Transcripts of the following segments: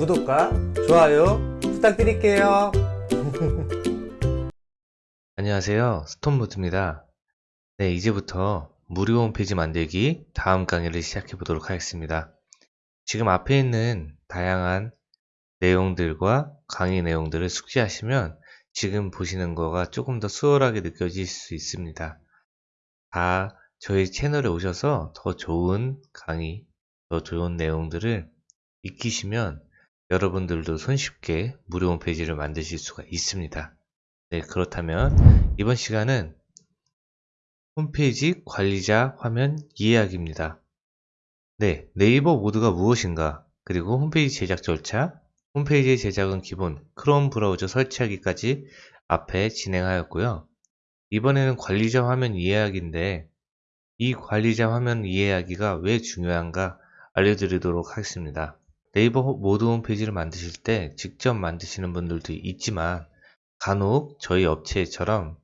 구독과 좋아요 부탁드릴게요. 안녕하세요. 스톤무드입니다. 네, 이제부터 무료 홈페이지 만들기 다음 강의를 시작해 보도록 하겠습니다. 지금 앞에 있는 다양한 내용들과 강의 내용들을 숙지하시면 지금 보시는 거가 조금 더 수월하게 느껴질 수 있습니다. 다 저희 채널에 오셔서 더 좋은 강의, 더 좋은 내용들을 익히시면 여러분들도 손쉽게 무료 홈페이지를 만드실 수가 있습니다. 네, 그렇다면 이번 시간은 홈페이지 관리자 화면 이해하기입니다. 네, 네이버 모드가 무엇인가, 그리고 홈페이지 제작 절차, 홈페이지 제작은 기본 크롬 브라우저 설치하기까지 앞에 진행하였고요. 이번에는 관리자 화면 이해하기인데 이 관리자 화면 이해하기가 왜 중요한가 알려드리도록 하겠습니다. 네이버 모드 홈페이지를 만드실 때 직접 만드시는 분들도 있지만 간혹 저희 업체처럼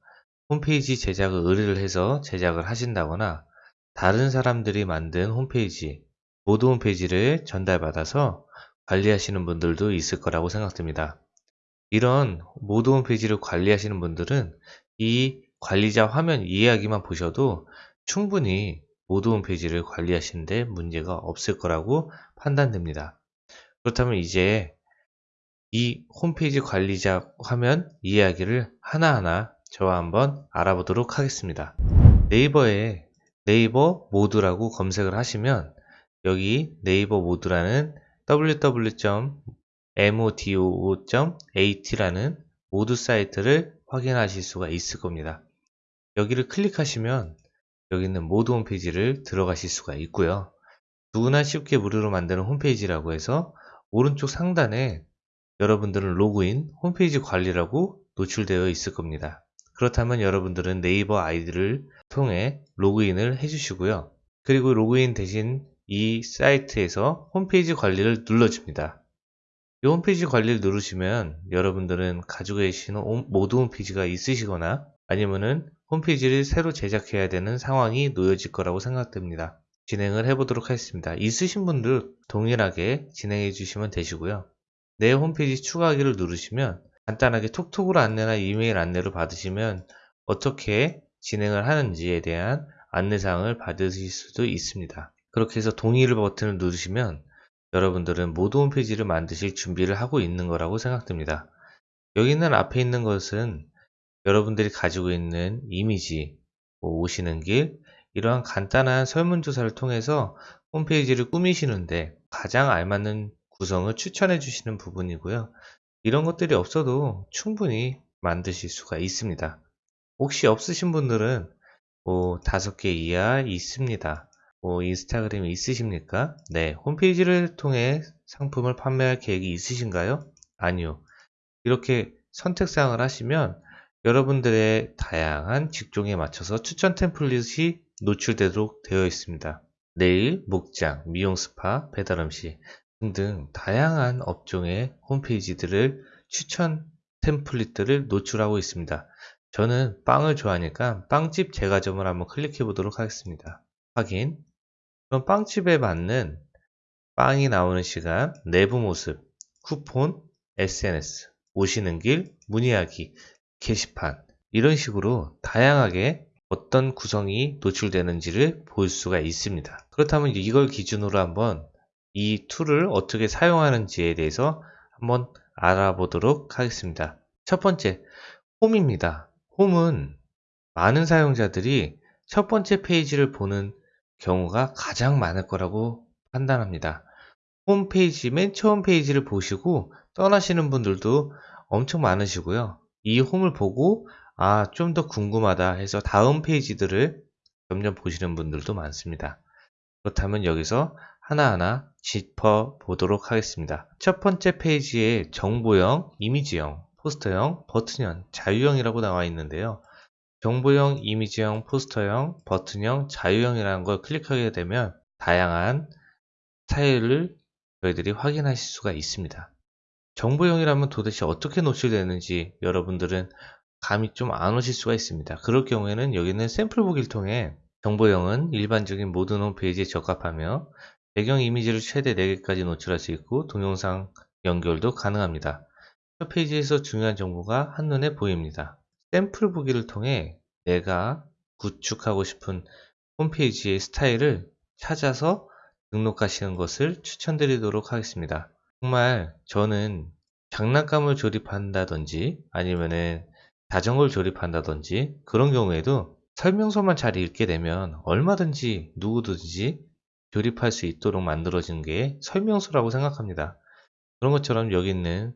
홈페이지 제작을 의뢰를 해서 제작을 하신다거나 다른 사람들이 만든 홈페이지, 모드 홈페이지를 전달받아서 관리하시는 분들도 있을 거라고 생각됩니다. 이런 모드 홈페이지를 관리하시는 분들은 이 관리자 화면 이해하기만 보셔도 충분히 모드 홈페이지를 관리하시는데 문제가 없을 거라고 판단됩니다. 그렇다면 이제 이 홈페이지 관리자 화면 이해하기를 하나하나 저와 한번 알아보도록 하겠습니다. 네이버에 네이버 모드라고 검색을 하시면 여기 네이버 모드라는 www.modo.at라는 모두 사이트를 확인하실 수가 있을 겁니다. 여기를 클릭하시면 여기 있는 모두 홈페이지를 들어가실 수가 있고요. 누구나 쉽게 무료로 만드는 홈페이지라고 해서 오른쪽 상단에 여러분들은 로그인, 홈페이지 관리라고 노출되어 있을 겁니다. 그렇다면 여러분들은 네이버 아이디를 통해 로그인을 해주시고요. 그리고 로그인 대신 이 사이트에서 홈페이지 관리를 눌러줍니다. 이 홈페이지 관리를 누르시면 여러분들은 가지고 계시는 모드 홈페이지가 있으시거나 아니면은 홈페이지를 새로 제작해야 되는 상황이 놓여질 거라고 생각됩니다. 진행을 해보도록 하겠습니다. 있으신 분들 동일하게 진행해 주시면 되시고요. 내 홈페이지 추가하기를 누르시면 간단하게 톡톡으로 안내나 이메일 안내를 받으시면 어떻게 진행을 하는지에 대한 안내사항을 받으실 수도 있습니다. 그렇게 해서 동의를 버튼을 누르시면 여러분들은 모두 홈페이지를 만드실 준비를 하고 있는 거라고 생각됩니다. 여기 있는 앞에 있는 것은 여러분들이 가지고 있는 이미지, 뭐 오시는 길, 이러한 간단한 설문조사를 통해서 홈페이지를 꾸미시는데 가장 알맞는 구성을 추천해 주시는 부분이고요. 이런 것들이 없어도 충분히 만드실 수가 있습니다. 혹시 없으신 분들은 뭐 다섯 개 이하 있습니다. 뭐 인스타그램이 있으십니까? 네, 홈페이지를 통해 상품을 판매할 계획이 있으신가요? 아니요. 이렇게 선택사항을 하시면 여러분들의 다양한 직종에 맞춰서 추천 템플릿이 노출되도록 되어 있습니다. 네일, 목장, 미용 스파, 배달 음식 등등 다양한 업종의 홈페이지들을 추천 템플릿들을 노출하고 있습니다. 저는 빵을 좋아하니까 빵집 제과점을 한번 클릭해 보도록 하겠습니다. 확인. 그럼 빵집에 맞는 빵이 나오는 시간, 내부 모습, 쿠폰, SNS, 오시는 길, 문의하기, 게시판 이런 식으로 다양하게 어떤 구성이 노출되는지를 볼 수가 있습니다. 그렇다면 이걸 기준으로 한번 이 툴을 어떻게 사용하는지에 대해서 한번 알아보도록 하겠습니다. 첫 번째, 홈입니다. 홈은 많은 사용자들이 첫 번째 페이지를 보는 경우가 가장 많을 거라고 판단합니다. 홈페이지, 맨 처음 페이지를 보시고 떠나시는 분들도 엄청 많으시고요. 이 홈을 보고 아, 좀 더 궁금하다 해서 다음 페이지들을 점점 보시는 분들도 많습니다. 그렇다면 여기서 하나하나 짚어 보도록 하겠습니다. 첫 번째 페이지에 정보형, 이미지형, 포스터형, 버튼형, 자유형이라고 나와 있는데요. 정보형, 이미지형, 포스터형, 버튼형, 자유형이라는 걸 클릭하게 되면 다양한 스타일을 저희들이 확인하실 수가 있습니다. 정보형이라면 도대체 어떻게 노출되는지 여러분들은 감이 좀 안 오실 수가 있습니다. 그럴 경우에는 여기는 샘플 보기를 통해 정보형은 일반적인 모든 홈페이지에 적합하며 배경 이미지를 최대 4개까지 노출할 수 있고 동영상 연결도 가능합니다. 첫 페이지에서 중요한 정보가 한눈에 보입니다. 샘플 보기를 통해 내가 구축하고 싶은 홈페이지의 스타일을 찾아서 등록하시는 것을 추천드리도록 하겠습니다. 정말 저는 장난감을 조립한다든지 아니면은 자전거를 조립한다든지 그런 경우에도 설명서만 잘 읽게 되면 얼마든지 누구든지 조립할 수 있도록 만들어진 게 설명서라고 생각합니다. 그런 것처럼 여기 있는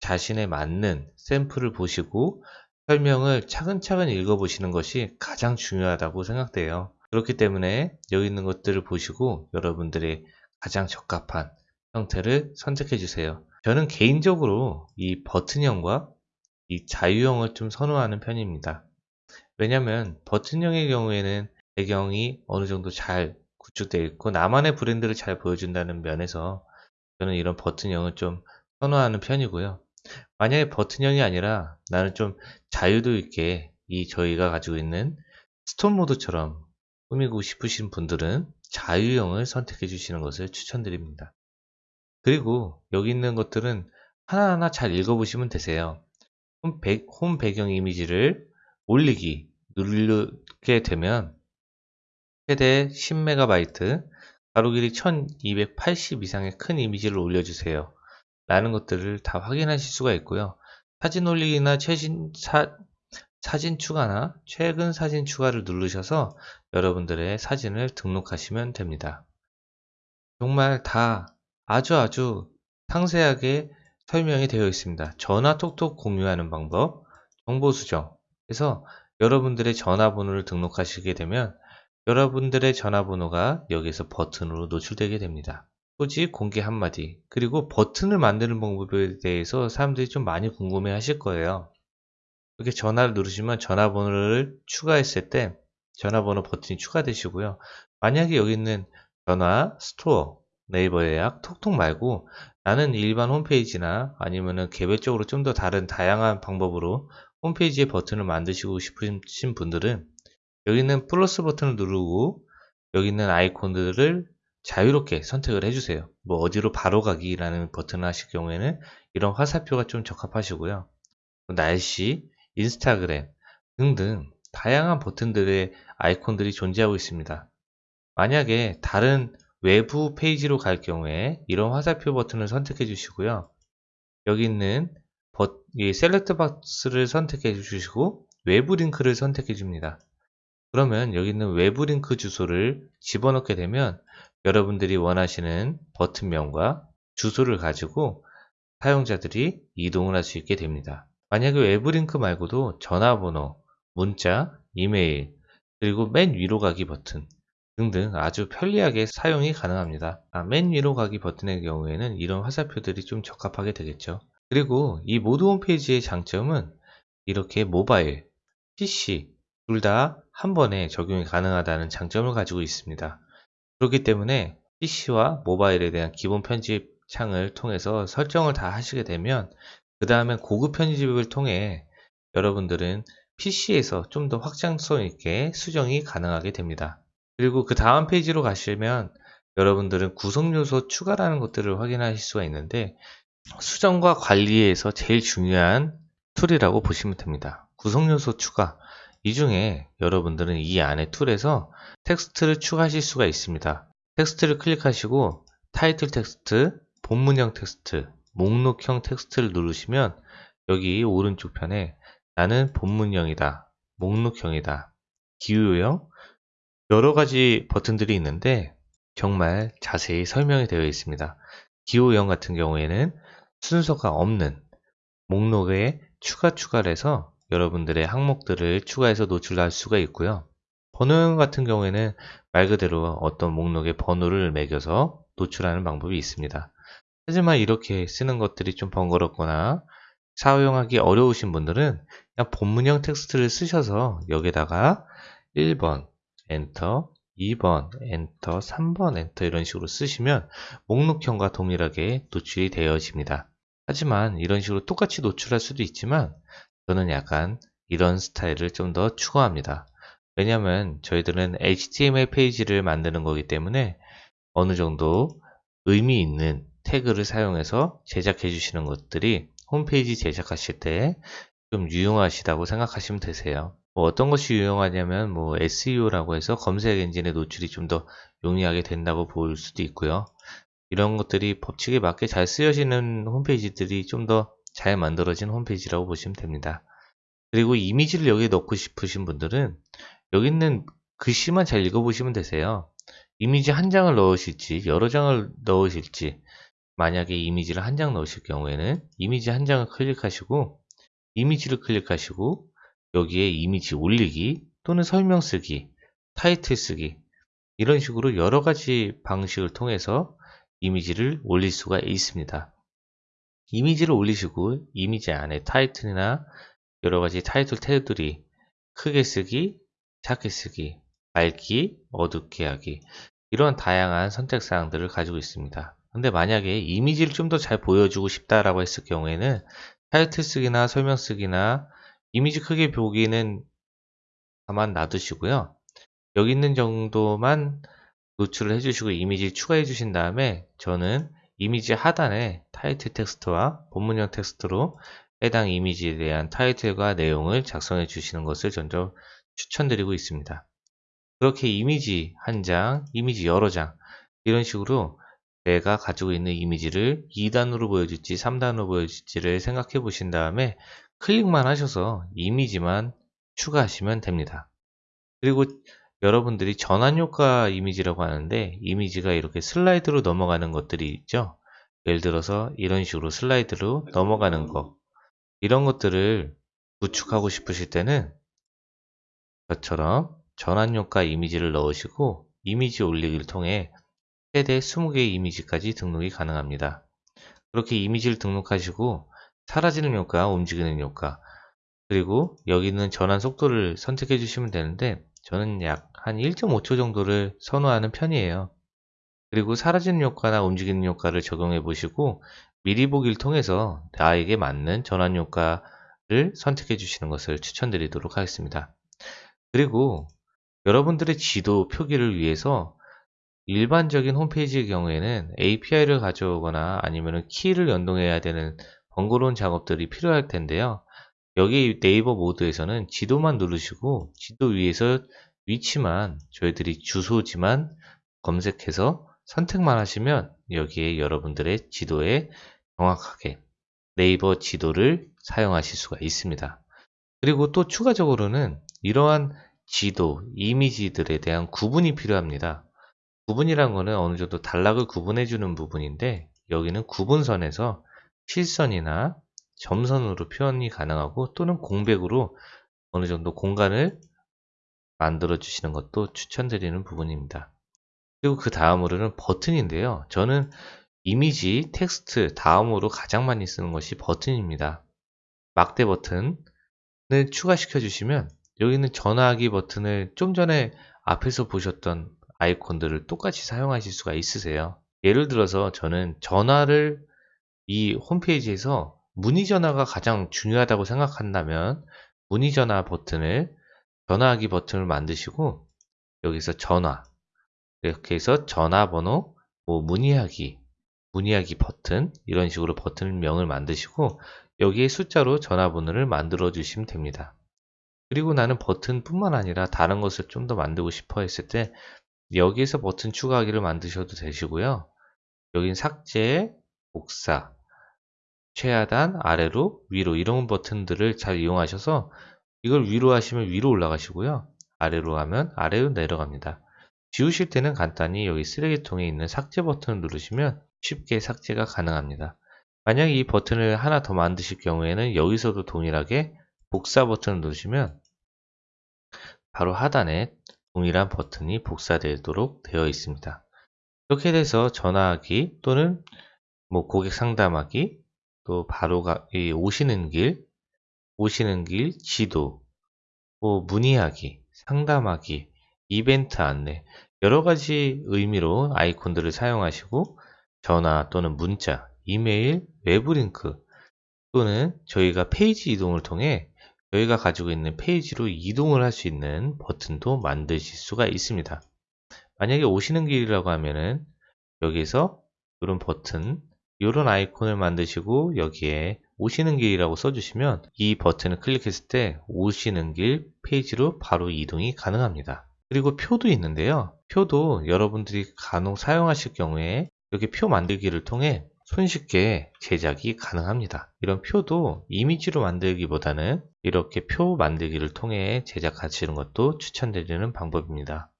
자신에 맞는 샘플을 보시고 설명을 차근차근 읽어보시는 것이 가장 중요하다고 생각돼요. 그렇기 때문에 여기 있는 것들을 보시고 여러분들의 가장 적합한 형태를 선택해 주세요. 저는 개인적으로 이 버튼형과 이 자유형을 좀 선호하는 편입니다. 왜냐면 버튼형의 경우에는 배경이 어느 정도 잘 구축되어 있고 나만의 브랜드를 잘 보여준다는 면에서 저는 이런 버튼형을 좀 선호하는 편이고요. 만약에 버튼형이 아니라 나는 좀 자유도 있게 이 저희가 가지고 있는 스톤 모드처럼 꾸미고 싶으신 분들은 자유형을 선택해 주시는 것을 추천드립니다. 그리고 여기 있는 것들은 하나하나 잘 읽어보시면 되세요. 홈, 배경 이미지를 올리기 누르게 되면 최대 10MB, 가로 길이 1280 이상의 큰 이미지를 올려주세요. 라는 것들을 다 확인하실 수가 있고요. 사진 올리기나 최신 사, 사진 추가나 최근 사진 추가를 누르셔서 여러분들의 사진을 등록하시면 됩니다. 정말 다 아주 아주 상세하게 설명이 되어 있습니다. 전화 톡톡 공유하는 방법, 정보 수정. 그래서 여러분들의 전화번호를 등록하시게 되면 여러분들의 전화번호가 여기서 버튼으로 노출되게 됩니다. 소지 공개 한마디 그리고 버튼을 만드는 방법에 대해서 사람들이 좀 많이 궁금해 하실 거예요. 이렇게 전화를 누르시면 전화번호를 추가했을 때 전화번호 버튼이 추가되시고요. 만약에 여기 있는 전화, 스토어, 네이버 예약, 톡톡 말고 나는 일반 홈페이지나 아니면은 개별적으로 좀 더 다른 다양한 방법으로 홈페이지의 버튼을 만드시고 싶으신 분들은 여기 있는 플러스 버튼을 누르고 여기 있는 아이콘들을 자유롭게 선택을 해주세요. 뭐 어디로 바로 가기라는 버튼을 하실 경우에는 이런 화살표가 좀 적합하시고요. 날씨, 인스타그램 등등 다양한 버튼들의 아이콘들이 존재하고 있습니다. 만약에 다른 외부 페이지로 갈 경우에 이런 화살표 버튼을 선택해 주시고요. 여기 있는 버, 이 select box를 선택해 주시고 외부 링크를 선택해 줍니다. 그러면 여기 있는 외부 링크 주소를 집어넣게 되면 여러분들이 원하시는 버튼명과 주소를 가지고 사용자들이 이동을 할 수 있게 됩니다. 만약에 외부 링크 말고도 전화번호, 문자, 이메일, 그리고 맨 위로 가기 버튼 등등 아주 편리하게 사용이 가능합니다. 아, 맨 위로 가기 버튼의 경우에는 이런 화살표들이 좀 적합하게 되겠죠. 그리고 이 모드 홈페이지의 장점은 이렇게 모바일, PC 둘 다 한 번에 적용이 가능하다는 장점을 가지고 있습니다. 그렇기 때문에 PC와 모바일에 대한 기본 편집 창을 통해서 설정을 다 하시게 되면 그 다음에 고급 편집을 통해 여러분들은 PC에서 좀 더 확장성 있게 수정이 가능하게 됩니다. 그리고 그 다음 페이지로 가시면 여러분들은 구성 요소 추가라는 것들을 확인하실 수가 있는데 수정과 관리에서 제일 중요한 툴이라고 보시면 됩니다. 구성 요소 추가 이 중에 여러분들은 이 안에 툴에서 텍스트를 추가하실 수가 있습니다. 텍스트를 클릭하시고 타이틀 텍스트, 본문형 텍스트, 목록형 텍스트를 누르시면 여기 오른쪽 편에 나는 본문형이다, 목록형이다, 기호형 여러 가지 버튼들이 있는데 정말 자세히 설명이 되어 있습니다. 기호형 같은 경우에는 순서가 없는 목록에 추가 추가를 해서 여러분들의 항목들을 추가해서 노출할 수가 있고요. 번호형 같은 경우에는 말 그대로 어떤 목록에 번호를 매겨서 노출하는 방법이 있습니다. 하지만 이렇게 쓰는 것들이 좀 번거롭거나 사용하기 어려우신 분들은 그냥 본문형 텍스트를 쓰셔서 여기다가 1번 엔터 2번 엔터 3번 엔터 이런 식으로 쓰시면 목록형과 동일하게 노출이 되어집니다. 하지만 이런 식으로 똑같이 노출할 수도 있지만 저는 약간 이런 스타일을 좀 더 추구합니다. 왜냐하면 저희들은 HTML 페이지를 만드는 거기 때문에 어느 정도 의미 있는 태그를 사용해서 제작해 주시는 것들이 홈페이지 제작하실 때 좀 유용하시다고 생각하시면 되세요. 뭐 어떤 것이 유용하냐면 뭐 SEO라고 해서 검색 엔진의 노출이 좀 더 용이하게 된다고 볼 수도 있고요. 이런 것들이 법칙에 맞게 잘 쓰여지는 홈페이지들이 좀 더 잘 만들어진 홈페이지라고 보시면 됩니다. 그리고 이미지를 여기에 넣고 싶으신 분들은 여기 있는 글씨만 잘 읽어보시면 되세요. 이미지 한 장을 넣으실지 여러 장을 넣으실지 만약에 이미지를 한 장 넣으실 경우에는 이미지 한 장을 클릭하시고 이미지를 클릭하시고 여기에 이미지 올리기 또는 설명 쓰기 타이틀 쓰기 이런 식으로 여러 가지 방식을 통해서 이미지를 올릴 수가 있습니다. 이미지를 올리시고 이미지 안에 타이틀이나 여러 가지 타이틀 태그들이 크게 쓰기, 작게 쓰기, 밝기, 어둡게 하기 이런 다양한 선택 사항들을 가지고 있습니다. 근데 만약에 이미지를 좀 더 잘 보여주고 싶다라고 했을 경우에는 타이틀 쓰기나 설명 쓰기나 이미지 크게 보기는 가만 놔두시고요. 여기 있는 정도만 노출을 해주시고 이미지 추가해 주신 다음에 저는 이미지 하단에 타이틀 텍스트와 본문형 텍스트로 해당 이미지에 대한 타이틀과 내용을 작성해 주시는 것을 전적 추천드리고 있습니다. 그렇게 이미지 한 장, 이미지 여러 장 이런 식으로 내가 가지고 있는 이미지를 2단으로 보여줄지 3단으로 보여줄지를 생각해 보신 다음에 클릭만 하셔서 이미지만 추가하시면 됩니다. 그리고 여러분들이 전환 효과 이미지라고 하는데 이미지가 이렇게 슬라이드로 넘어가는 것들이 있죠. 예를 들어서 이런 식으로 슬라이드로 넘어가는 것 이런 것들을 구축하고 싶으실 때는 저처럼 전환 효과 이미지를 넣으시고 이미지 올리기를 통해 최대 20개의 이미지까지 등록이 가능합니다. 그렇게 이미지를 등록하시고 사라지는 효과, 움직이는 효과 그리고 여기 있는 전환 속도를 선택해 주시면 되는데 저는 약 한 1.5초 정도를 선호하는 편이에요. 그리고 사라지는 효과나 움직이는 효과를 적용해 보시고 미리 보기를 통해서 나에게 맞는 전환 효과를 선택해 주시는 것을 추천드리도록 하겠습니다. 그리고 여러분들의 지도 표기를 위해서 일반적인 홈페이지의 경우에는 API를 가져오거나 아니면 키를 연동해야 되는 번거로운 작업들이 필요할 텐데요. 여기 네이버 모드에서는 지도만 누르시고 지도 위에서 위치만 저희들이 주소지만 검색해서 선택만 하시면 여기에 여러분들의 지도에 정확하게 네이버 지도를 사용하실 수가 있습니다. 그리고 또 추가적으로는 이러한 지도, 이미지들에 대한 구분이 필요합니다. 구분이란 거는 어느 정도 단락을 구분해 주는 부분인데 여기는 구분선에서 실선이나 점선으로 표현이 가능하고 또는 공백으로 어느 정도 공간을 만들어 주시는 것도 추천드리는 부분입니다. 그리고 그 다음으로는 버튼인데요. 저는 이미지, 텍스트 다음으로 가장 많이 쓰는 것이 버튼입니다. 막대 버튼을 추가시켜 주시면 여기는 전화하기 버튼을 좀 전에 앞에서 보셨던 아이콘들을 똑같이 사용하실 수가 있으세요. 예를 들어서 저는 전화를 이 홈페이지에서 문의 전화가 가장 중요하다고 생각한다면 문의 전화 버튼을 전화하기 버튼을 만드시고 여기서 전화 이렇게 해서 전화번호 뭐 문의하기 문의하기 버튼 이런 식으로 버튼명을 만드시고 여기에 숫자로 전화번호를 만들어 주시면 됩니다. 그리고 나는 버튼 뿐만 아니라 다른 것을 좀 더 만들고 싶어 했을 때 여기에서 버튼 추가하기를 만드셔도 되시고요. 여긴 삭제, 복사, 최하단, 아래로, 위로 이런 버튼들을 잘 이용하셔서 이걸 위로 하시면 위로 올라가시고요. 아래로 하면 아래로 내려갑니다. 지우실 때는 간단히 여기 쓰레기통에 있는 삭제 버튼을 누르시면 쉽게 삭제가 가능합니다. 만약 이 버튼을 하나 더 만드실 경우에는 여기서도 동일하게 복사 버튼을 누르시면 바로 하단에 동일한 버튼이 복사되도록 되어 있습니다. 이렇게 돼서 전화하기 또는 뭐 고객 상담하기 또 바로 가, 오시는 길, 오시는 길 지도, 뭐 문의하기, 상담하기, 이벤트 안내 여러 가지 의미로 아이콘들을 사용하시고 전화 또는 문자, 이메일, 외부 링크 또는 저희가 페이지 이동을 통해 저희가 가지고 있는 페이지로 이동을 할 수 있는 버튼도 만드실 수가 있습니다. 만약에 오시는 길이라고 하면은 여기서 이런 버튼 이런 아이콘을 만드시고 여기에 오시는 길이라고 써주시면 이 버튼을 클릭했을 때 오시는 길 페이지로 바로 이동이 가능합니다. 그리고 표도 있는데요. 표도 여러분들이 간혹 사용하실 경우에 여기 표 만들기를 통해 손쉽게 제작이 가능합니다. 이런 표도 이미지로 만들기보다는 이렇게 표 만들기를 통해 제작하시는 것도 추천드리는 방법입니다.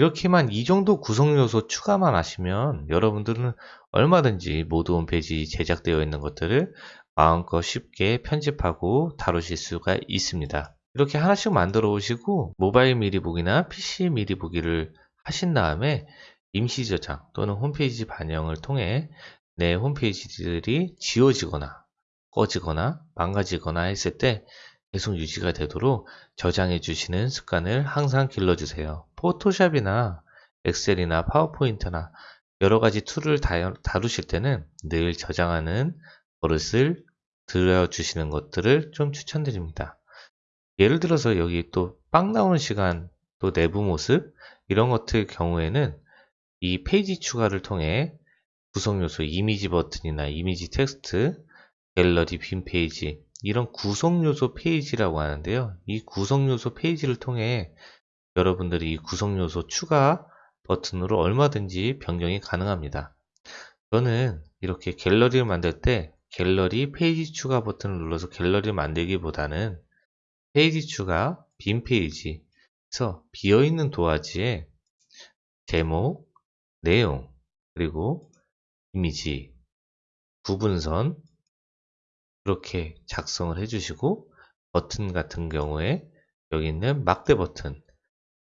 이렇게만 이 정도 구성 요소 추가만 하시면 여러분들은 얼마든지 모드 홈페이지 제작되어 있는 것들을 마음껏 쉽게 편집하고 다루실 수가 있습니다. 이렇게 하나씩 만들어 오시고 모바일 미리 보기나 PC 미리 보기를 하신 다음에 임시 저장 또는 홈페이지 반영을 통해 내 홈페이지들이 지워지거나 꺼지거나 망가지거나 했을 때 계속 유지가 되도록 저장해 주시는 습관을 항상 길러주세요. 포토샵이나 엑셀이나 파워포인트나 여러 가지 툴을 다- 다루실 때는 늘 저장하는 버릇을 들여주시는 것들을 좀 추천드립니다. 예를 들어서 여기 또 빵 나오는 시간, 또 내부 모습, 이런 것들 경우에는 이 페이지 추가를 통해 구성 요소 이미지 버튼이나 이미지 텍스트, 갤러리 빈 페이지, 이런 구성 요소 페이지라고 하는데요. 이 구성 요소 페이지를 통해 여러분들이 이 구성 요소 추가 버튼으로 얼마든지 변경이 가능합니다. 저는 이렇게 갤러리를 만들 때 갤러리 페이지 추가 버튼을 눌러서 갤러리를 만들기보다는 페이지 추가 빈 페이지 에서 비어있는 도화지에 제목, 내용, 그리고 이미지, 구분선 이렇게 작성을 해주시고 버튼 같은 경우에 여기 있는 막대 버튼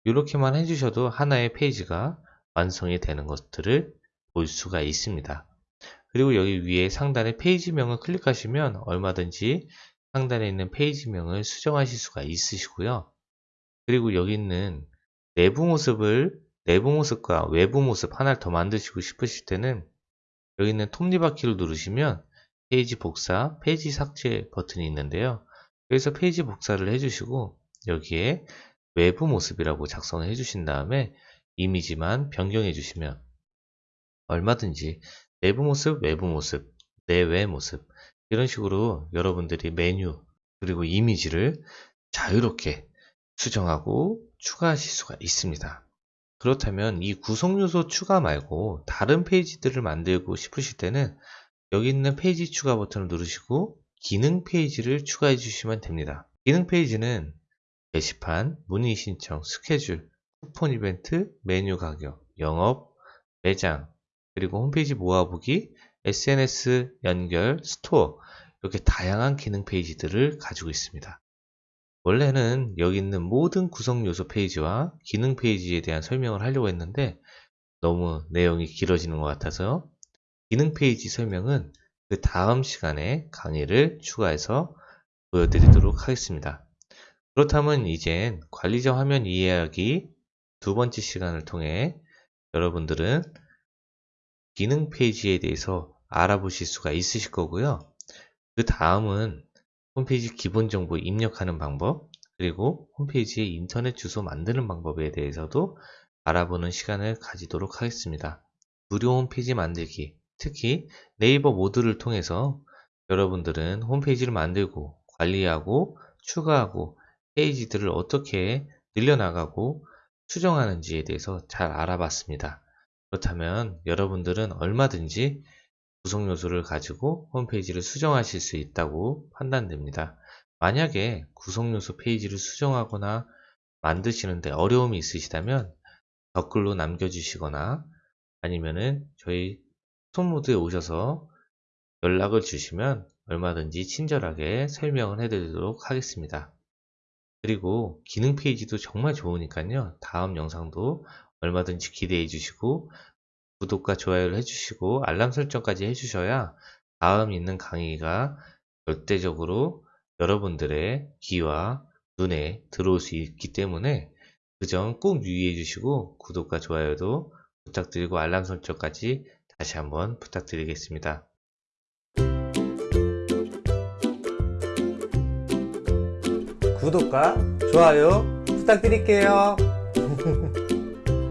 이렇게만 해주셔도 하나의 페이지가 완성이 되는 것들을 볼 수가 있습니다. 그리고 여기 위에 상단에 페이지명을 클릭하시면 얼마든지 상단에 있는 페이지명을 수정하실 수가 있으시고요. 그리고 여기 있는 내부 모습을 내부 모습과 외부 모습 하나를 더 만드시고 싶으실 때는 여기 있는 톱니바퀴를 누르시면 페이지 복사, 페이지 삭제 버튼이 있는데요. 여기서 페이지 복사를 해주시고 여기에 외부 모습이라고 작성을 해주신 다음에 이미지만 변경해 주시면 얼마든지 내부 모습, 외부 모습, 내외 모습 이런 식으로 여러분들이 메뉴 그리고 이미지를 자유롭게 수정하고 추가하실 수가 있습니다. 그렇다면 이 구성 요소 추가 말고 다른 페이지들을 만들고 싶으실 때는 여기 있는 페이지 추가 버튼을 누르시고 기능 페이지를 추가해 주시면 됩니다. 기능 페이지는 게시판, 문의 신청, 스케줄, 쿠폰 이벤트, 메뉴 가격, 영업, 매장, 그리고 홈페이지 모아보기, SNS 연결, 스토어 이렇게 다양한 기능 페이지들을 가지고 있습니다. 원래는 여기 있는 모든 구성 요소 페이지와 기능 페이지에 대한 설명을 하려고 했는데 너무 내용이 길어지는 것 같아서 기능 페이지 설명은 그 다음 시간에 강의를 추가해서 보여드리도록 하겠습니다. 그렇다면 이젠 관리자 화면 이해하기 두 번째 시간을 통해 여러분들은 기능 페이지에 대해서 알아보실 수가 있으실 거고요. 그 다음은 홈페이지 기본 정보 입력하는 방법, 그리고 홈페이지에 인터넷 주소 만드는 방법에 대해서도 알아보는 시간을 가지도록 하겠습니다. 무료 홈페이지 만들기, 특히 네이버 모드를 통해서 여러분들은 홈페이지를 만들고 관리하고 추가하고 페이지들을 어떻게 늘려나가고 수정하는지에 대해서 잘 알아봤습니다. 그렇다면 여러분들은 얼마든지 구성 요소를 가지고 홈페이지를 수정하실 수 있다고 판단됩니다. 만약에 구성 요소 페이지를 수정하거나 만드시는데 어려움이 있으시다면 댓글로 남겨주시거나 아니면은 저희 손모드에 오셔서 연락을 주시면 얼마든지 친절하게 설명을 해드리도록 하겠습니다. 그리고 기능 페이지도 정말 좋으니까요. 다음 영상도 얼마든지 기대해 주시고 구독과 좋아요를 해주시고 알람 설정까지 해주셔야 다음 있는 강의가 절대적으로 여러분들의 귀와 눈에 들어올 수 있기 때문에 그 점 꼭 유의해 주시고 구독과 좋아요도 부탁드리고 알람 설정까지 다시 한번 부탁드리겠습니다. 구독과 좋아요 부탁드릴게요.